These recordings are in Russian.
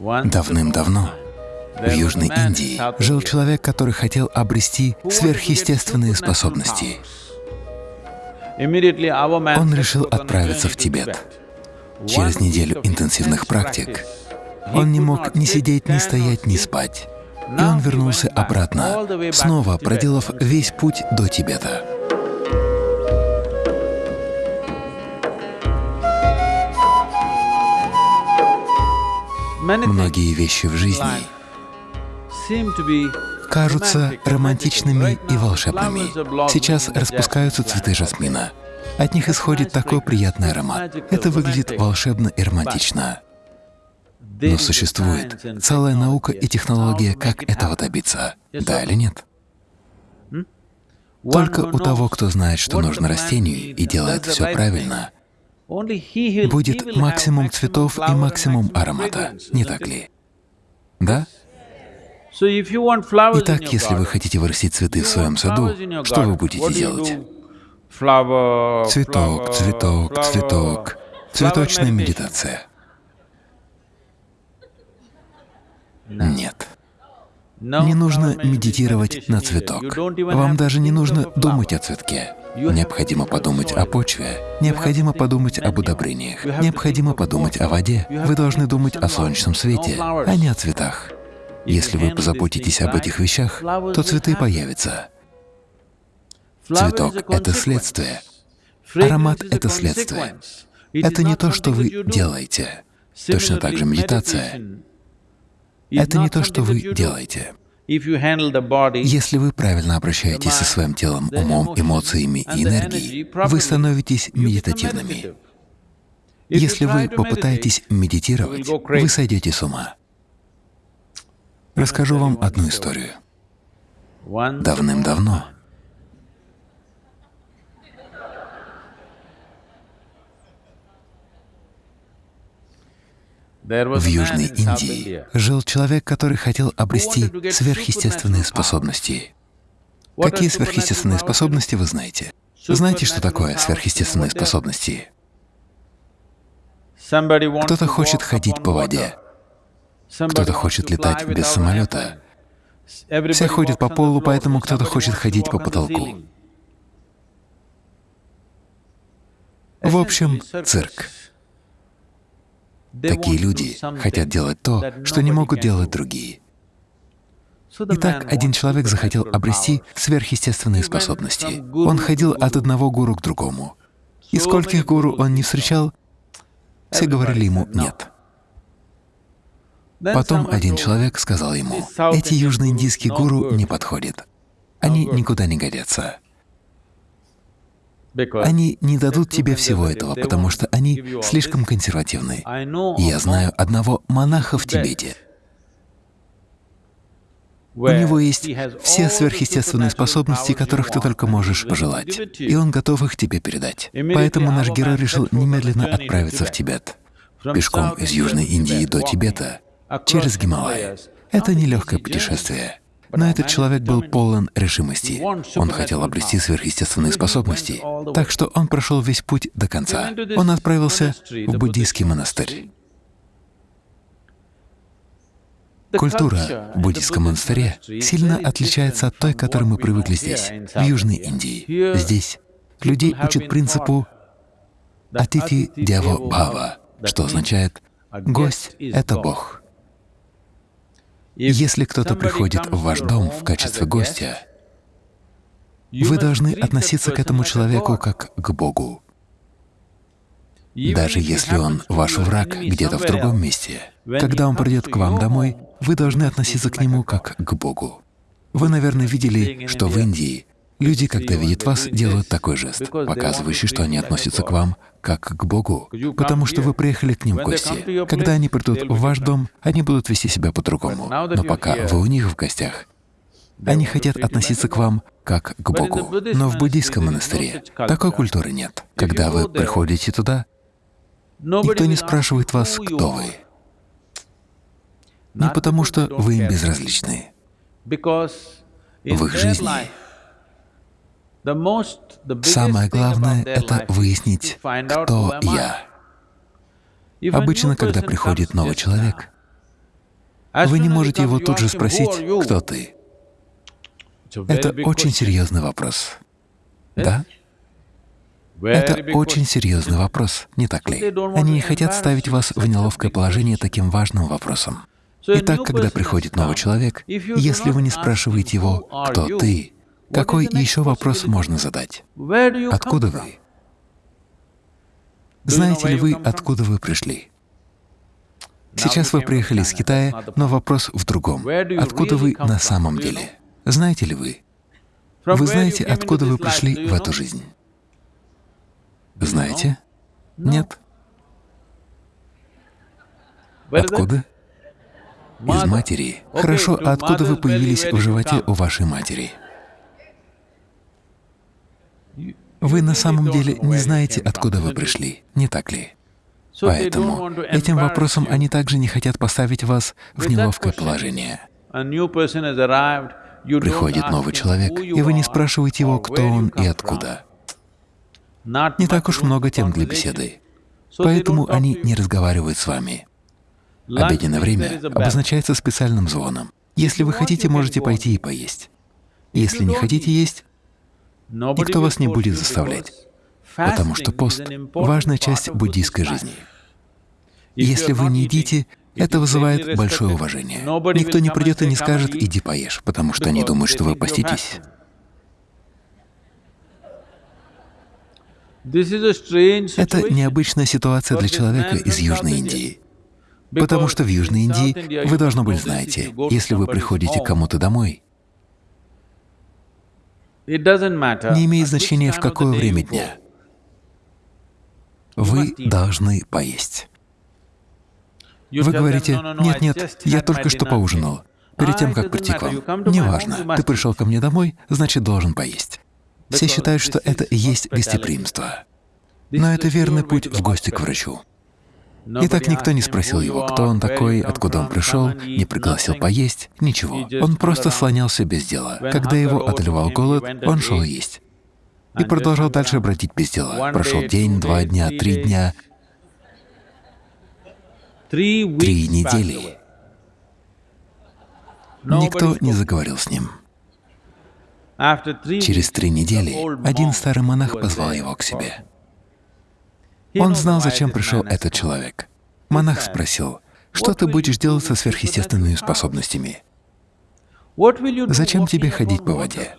Давным-давно в Южной Индии жил человек, который хотел обрести сверхъестественные способности. Он решил отправиться в Тибет. Через неделю интенсивных практик он не мог ни сидеть, ни стоять, ни спать. И он вернулся обратно, снова проделав весь путь до Тибета. Многие вещи в жизни кажутся романтичными и волшебными. Сейчас распускаются цветы жасмина. От них исходит такой приятный аромат. Это выглядит волшебно и романтично. Но существует целая наука и технология, как этого добиться. Да или нет? Только у того, кто знает, что нужно растению и делает все правильно, будет максимум цветов и максимум аромата, не так ли? Да? Итак, если вы хотите вырастить цветы в своем саду, что вы будете делать? Цветок, цветок, цветок. Цветочная медитация. Нет. Не нужно медитировать на цветок. Вам даже не нужно думать о цветке. Необходимо подумать о почве, необходимо подумать об удобрениях, необходимо подумать о воде. Вы должны думать о солнечном свете, а не о цветах. Если вы позаботитесь об этих вещах, то цветы появятся. Цветок — это следствие, аромат — это следствие. Это не то, что вы делаете. Точно так же медитация — это не то, что вы делаете. Если вы правильно обращаетесь со своим телом, умом, эмоциями и энергией, вы становитесь медитативными. Если вы попытаетесь медитировать, вы сойдете с ума. Расскажу вам одну историю. Давным-давно В Южной Индии жил человек, который хотел обрести сверхъестественные способности. Какие сверхъестественные способности вы знаете? Знаете, что такое сверхъестественные способности? Кто-то хочет ходить по воде, кто-то хочет летать без самолета. Все ходят по полу, поэтому кто-то хочет ходить по потолку. В общем, цирк. Такие люди хотят делать то, что не могут делать другие. Итак, один человек захотел обрести сверхъестественные способности. Он ходил от одного гуру к другому. И скольких гуру он не встречал, все говорили ему «нет». Потом один человек сказал ему, «Эти южноиндийские гуру не подходят. Они никуда не годятся. Они не дадут тебе всего этого, потому что они слишком консервативны. Я знаю одного монаха в Тибете. У него есть все сверхъестественные способности, которых ты только можешь пожелать, и он готов их тебе передать. Поэтому наш герой решил немедленно отправиться в Тибет. Пешком из Южной Индии до Тибета, через Гималай. Это нелегкое путешествие. Но этот человек был полон решимости. Он хотел обрести сверхъестественные способности, так что он прошел весь путь до конца. Он отправился в буддийский монастырь. Культура в буддийском монастыре сильно отличается от той, к которой мы привыкли здесь, в Южной Индии. Здесь людей учат принципу «атити дяво бхава», что означает «гость — это Бог». Если кто-то приходит в ваш дом в качестве гостя, вы должны относиться к этому человеку как к Богу. Даже если он ваш враг где-то в другом месте, когда он придет к вам домой, вы должны относиться к нему как к Богу. Вы, наверное, видели, что в Индии Люди, когда видят вас, делают такой жест, показывающий, что они относятся к вам как к Богу, потому что вы приехали к ним в гости. Когда они придут в ваш дом, они будут вести себя по-другому. Но пока вы у них в гостях, они хотят относиться к вам как к Богу. Но в буддийском монастыре такой культуры нет. Когда вы приходите туда, никто не спрашивает вас, кто вы. Не потому, что вы им безразличны. В их жизни Самое главное — это выяснить, кто я. Обычно, когда приходит новый человек, Вы не можете его тут же спросить, кто ты. Это очень серьезный вопрос. Да? Это очень серьезный вопрос, не так ли? Они не хотят ставить вас в неловкое положение таким важным вопросом. Итак, когда приходит новый человек, если вы не спрашиваете его, кто ты, какой еще вопрос можно задать? Откуда вы? Знаете ли вы, откуда вы пришли? Сейчас вы приехали из Китая, но вопрос в другом. Откуда вы на самом деле? Знаете ли вы? Вы знаете, откуда вы пришли в эту жизнь? Знаете? Нет? Откуда? Из матери. Хорошо, а откуда вы появились в животе у вашей матери? Вы на самом деле не знаете, откуда вы пришли, не так ли? Поэтому этим вопросом они также не хотят поставить вас в неловкое положение. Приходит новый человек, и вы не спрашиваете его, кто он и откуда. Не так уж много тем для беседы, поэтому они не разговаривают с вами. Обеденное время обозначается специальным звоном. Если вы хотите, можете пойти и поесть. Если не хотите есть, никто вас не будет заставлять, потому что пост — важная часть буддийской жизни. Если вы не едите, это вызывает большое уважение. Никто не придет и не скажет «иди поешь», потому что они думают, что вы поститесь. Это необычная ситуация для человека из Южной Индии. Потому что в Южной Индии, вы, должно быть, знаете, если вы приходите к кому-то домой, не имеет значения, в какое время дня, вы должны поесть. Вы говорите, «Нет, нет, я только что поужинал, перед тем, как прийти к вам». Неважно, ты пришел ко мне домой, значит, должен поесть. Все считают, что это и есть гостеприимство. Но это верный путь в гости к врачу. И так никто не спросил его, кто он такой, откуда он пришел, не пригласил поесть, ничего. Он просто слонялся без дела. Когда его одолевал голод, он шел есть. И продолжал дальше бродить без дела. Прошел день, два дня, три дня, три недели. Никто не заговорил с ним. Через три недели один старый монах позвал его к себе. Он знал, зачем пришел этот человек. Монах спросил, что ты будешь делать со сверхъестественными способностями? Зачем тебе ходить по воде?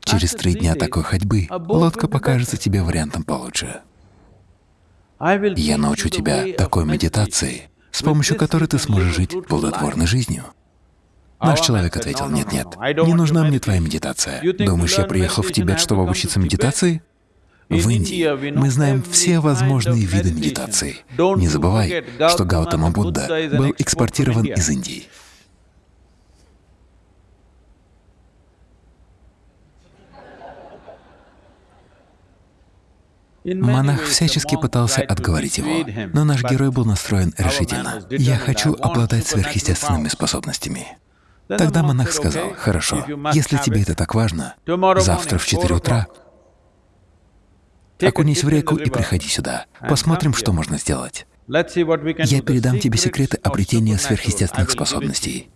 Через три дня такой ходьбы лодка покажется тебе вариантом получше. Я научу тебя такой медитации, с помощью которой ты сможешь жить плодотворной жизнью. Наш человек ответил, нет-нет, не нужна мне твоя медитация. Думаешь, я приехал в Тибет, чтобы обучиться медитации? В Индии мы знаем все возможные виды медитации. Не забывай, что Гаутама Будда был экспортирован из Индии. Монах всячески пытался отговорить его, но наш герой был настроен решительно. «Я хочу обладать сверхъестественными способностями». Тогда монах сказал, «Хорошо, если тебе это так важно, завтра в 4 утра Окунись в реку и приходи сюда. Посмотрим, что можно сделать. Я передам тебе секреты обретения сверхъестественных способностей.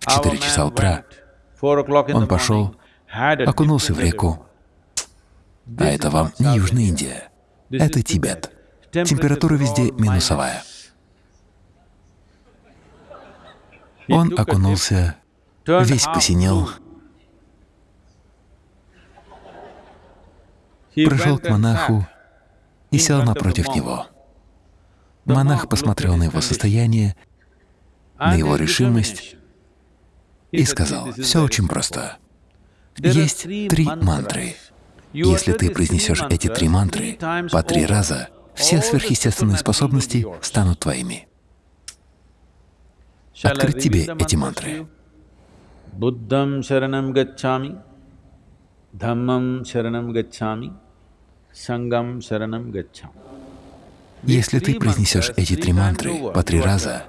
В 4 часа утра он пошел, окунулся в реку. А это вам не Южная Индия, это Тибет. Температура везде минусовая. Он окунулся, весь посинел, пришел к монаху и сел напротив него. Монах посмотрел на его состояние, на его решимость и сказал, «Все очень просто. Есть три мантры. Если ты произнесешь эти три мантры по три раза, все сверхъестественные способности станут твоими. Открыть тебе эти мантры. Буддам шаранам гачами, Дhammam шаранам гачами, Сангам шаранам гачам. Если ты произнесешь эти три мантры по три раза,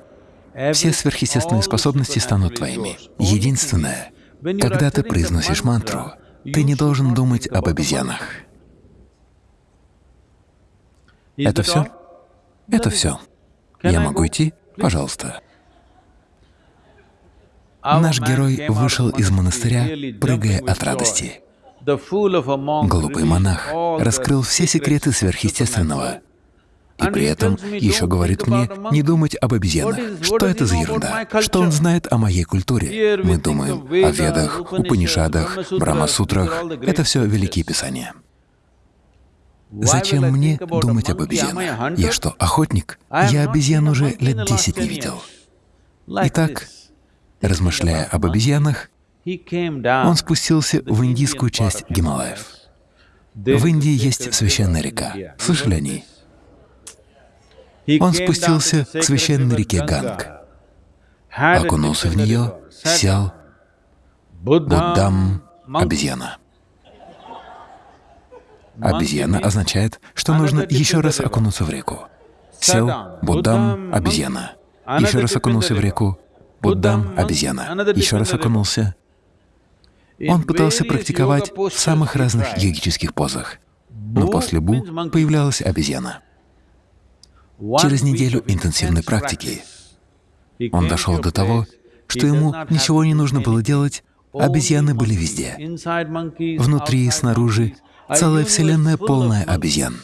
все сверхъестественные способности станут твоими. Единственное, когда ты произносишь мантру, ты не должен думать об обезьянах. Это все? Это все. Я могу идти? Пожалуйста. Наш герой вышел из монастыря, прыгая от радости. Глупый монах раскрыл все секреты сверхъестественного и при этом еще говорит мне не думать об обезьянах. Что это за ерунда? Что он знает о моей культуре? Мы думаем о Ведах, Упанишадах, Брамасутрах. Это все великие писания. Зачем мне думать об обезьянах? Я что, охотник? Я обезьян уже лет десять не видел. Итак, размышляя об обезьянах, он спустился в индийскую часть Гималаев. В Индии есть священная река. Слышали о ней? Он спустился к священной реке Ганг, окунулся в нее, сел, Буддам — обезьяна. Обезьяна означает, что нужно еще раз окунуться в реку. Сел, Буддам — обезьяна. Еще раз окунулся в реку, Буддам — обезьяна. Еще раз окунулся. Он пытался практиковать в самых разных йогических позах, но после Бу появлялась обезьяна. Через неделю интенсивной практики. он дошел до того, что ему ничего не нужно было делать, обезьяны были везде. Внутри и снаружи целая вселенная полная обезьян.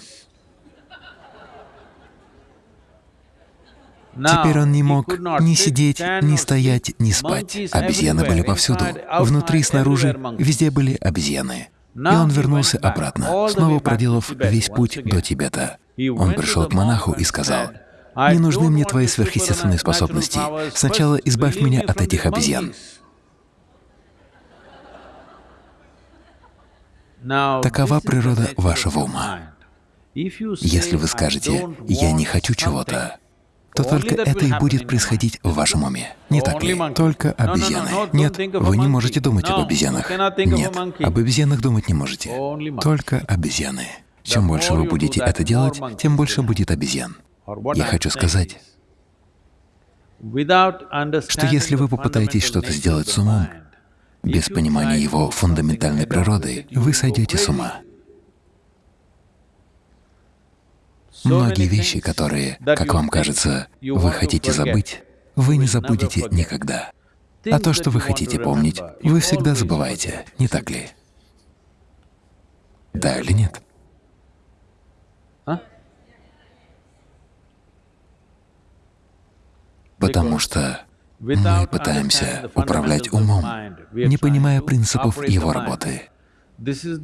Теперь он не мог ни сидеть, ни стоять, ни спать. Обезьяны были повсюду. Внутри снаружи везде были обезьяны. И он вернулся обратно, снова проделав весь путь до Тибета. Он пришел к монаху и сказал, «Не нужны мне твои сверхъестественные способности. Сначала избавь меня от этих обезьян». Такова природа вашего ума. Если вы скажете «я не хочу чего-то», то только это и будет происходить в вашем уме. Не так ли? Только обезьяны. Нет, вы не можете думать об обезьянах. Нет, об обезьянах думать не можете. Только обезьяны. Чем больше вы будете это делать, тем больше будет обезьян. Я хочу сказать, что если вы попытаетесь что-то сделать с умом, без понимания его фундаментальной природы, вы сойдете с ума. Многие вещи, которые, как вам кажется, вы хотите забыть, вы не забудете никогда. А то, что вы хотите помнить, вы всегда забываете, не так ли? Да или нет? Потому что мы пытаемся управлять умом, не понимая принципов его работы.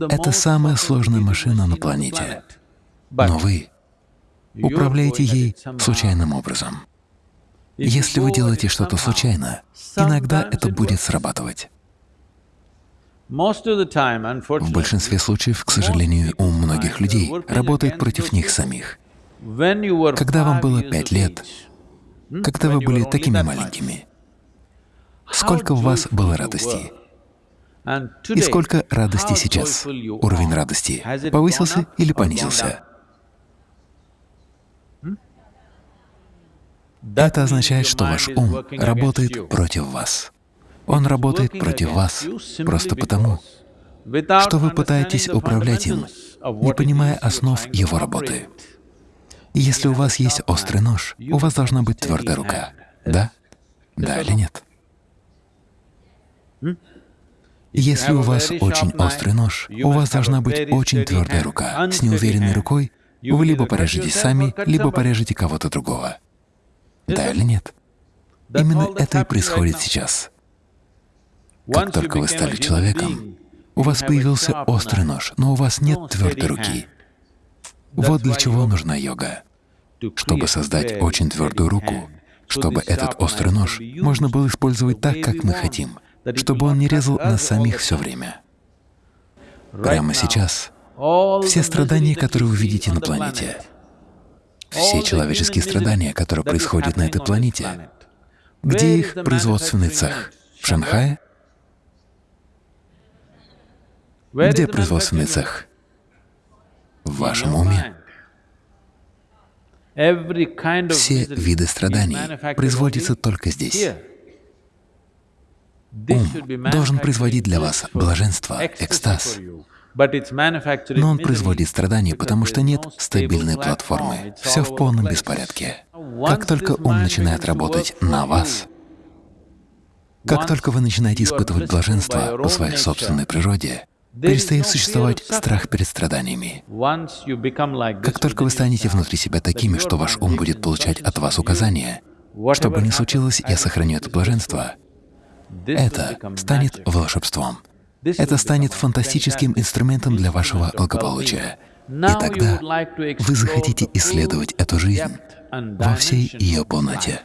Это самая сложная машина на планете. Но вы управляете ей случайным образом. Если вы делаете что-то случайно, иногда это будет срабатывать. В большинстве случаев, к сожалению, ум многих людей работает против них самих. Когда вам было пять лет, когда вы были такими маленькими, сколько в вас было радости? И сколько радости сейчас? Уровень радости повысился или понизился? Это означает, что ваш ум работает против вас. Он работает против вас просто потому, что вы пытаетесь управлять им, не понимая основ его работы. Если у вас есть острый нож, у вас должна быть твердая рука. Да? Да или нет? Если у вас очень острый нож, у вас должна быть очень твердая рука. С неуверенной рукой вы либо порежете сами, либо порежете кого-то другого. Да или нет? Именно это и происходит сейчас. Как только вы стали человеком, у вас появился острый нож, но у вас нет твердой руки. Вот для чего нужна йога. Чтобы создать очень твердую руку, чтобы этот острый нож можно было использовать так, как мы хотим, чтобы он не резал нас самих все время. Прямо сейчас все страдания, которые вы видите на планете, все человеческие страдания, которые происходят на этой планете, где их производственный цех? В Шанхае? Где производственный цех? В вашем уме. Все виды страданий производятся только здесь. Ум должен производить для вас блаженство, экстаз. Но он производит страдания, потому что нет стабильной платформы. Все в полном беспорядке. Как только ум начинает работать на вас, как только вы начинаете испытывать блаженство по своей собственной природе, перестает существовать страх перед страданиями. Как только вы станете внутри себя такими, что ваш ум будет получать от вас указания, что бы ни случилось, я сохраню это блаженство, это станет волшебством. Это станет фантастическим инструментом для вашего благополучия. И тогда вы захотите исследовать эту жизнь во всей ее полноте.